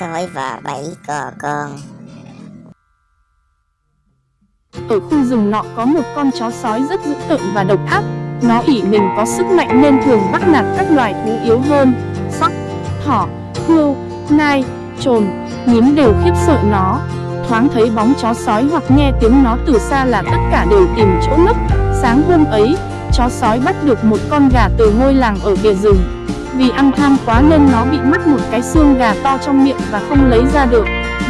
sói và bảy cò con. Ở khu rừng nọ có một con chó sói rất dữ tợn và độc ác. Nó ỷ mình có sức mạnh nên thường bắt nạt các loài thú yếu hơn. Sóc, thỏ, hươu, nai, trồn, nhím đều khiếp sợ nó. Thoáng thấy bóng chó sói hoặc nghe tiếng nó từ xa là tất cả đều tìm chỗ nấp. Sáng hôm ấy, chó sói bắt được một con gà từ ngôi làng ở bìa rừng. Vì ăn tham quá nên nó bị mất một cái xương gà to trong miệng và không lấy ra được.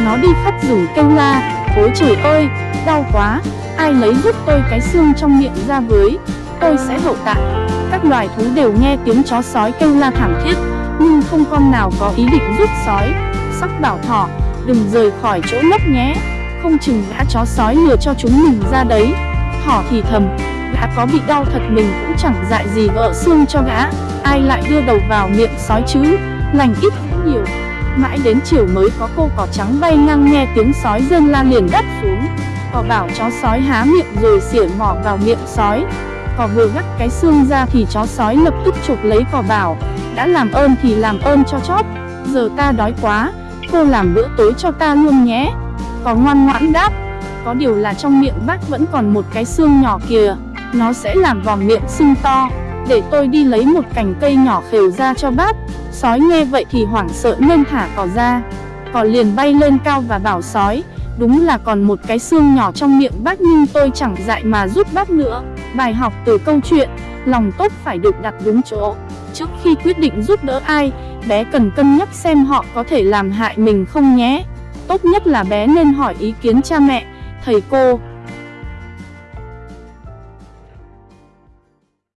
Nó đi khắp rủ kêu la, ôi trời ơi, đau quá, ai lấy giúp tôi cái xương trong miệng ra với, tôi sẽ hậu tạ. Các loài thú đều nghe tiếng chó sói kêu la thảm thiết, nhưng không con nào có ý định giúp sói. Sóc bảo thỏ, đừng rời khỏi chỗ nấp nhé, không chừng gã chó sói lừa cho chúng mình ra đấy. Thỏ thì thầm, gã có bị đau thật mình cũng chẳng dại gì gỡ xương cho gã, ai lại đưa đầu vào miệng sói chứ, lành ít cũng nhiều. Mãi đến chiều mới có cô cỏ trắng bay ngang nghe tiếng sói rên la liền đáp xuống. Cỏ bảo chó sói há miệng rồi xỉa mỏ vào miệng sói. Cỏ vừa gắt cái xương ra thì chó sói lập tức chụp lấy cỏ bảo, đã làm ơn thì làm ơn cho chóp, giờ ta đói quá, cô làm bữa tối cho ta luôn nhé. Cỏ ngoan ngoãn đáp, có điều là trong miệng bác vẫn còn một cái xương nhỏ kìa, nó sẽ làm vòng miệng sưng to, để tôi đi lấy một cành cây nhỏ khều ra cho bác. Sói nghe vậy thì hoảng sợ nên thả cỏ ra, cỏ liền bay lên cao và bảo sói, đúng là còn một cái xương nhỏ trong miệng bác nhưng tôi chẳng dại mà giúp bác nữa. Bài học từ câu chuyện, lòng tốt phải được đặt đúng chỗ. Trước khi quyết định giúp đỡ ai, bé cần cân nhắc xem họ có thể làm hại mình không nhé. Tốt nhất là bé nên hỏi ý kiến cha mẹ, thầy cô,